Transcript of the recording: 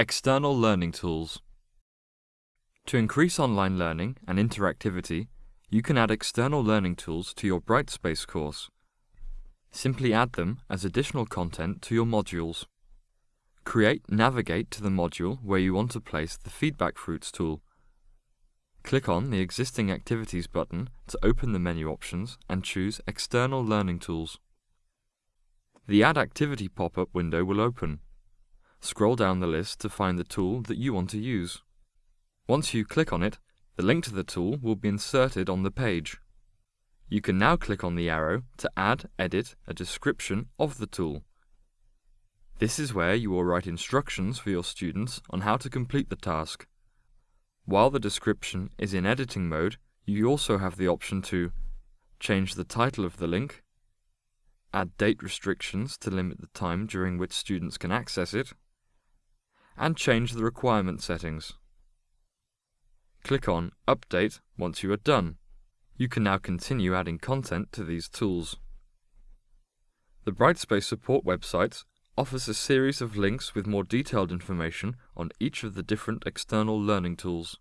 External Learning Tools To increase online learning and interactivity, you can add external learning tools to your Brightspace course. Simply add them as additional content to your modules. Create Navigate to the module where you want to place the Feedback Fruits tool. Click on the existing Activities button to open the menu options and choose External Learning Tools. The Add Activity pop-up window will open. Scroll down the list to find the tool that you want to use. Once you click on it, the link to the tool will be inserted on the page. You can now click on the arrow to add, edit a description of the tool. This is where you will write instructions for your students on how to complete the task. While the description is in editing mode, you also have the option to change the title of the link, add date restrictions to limit the time during which students can access it, and change the requirement settings. Click on Update once you are done. You can now continue adding content to these tools. The Brightspace support website offers a series of links with more detailed information on each of the different external learning tools.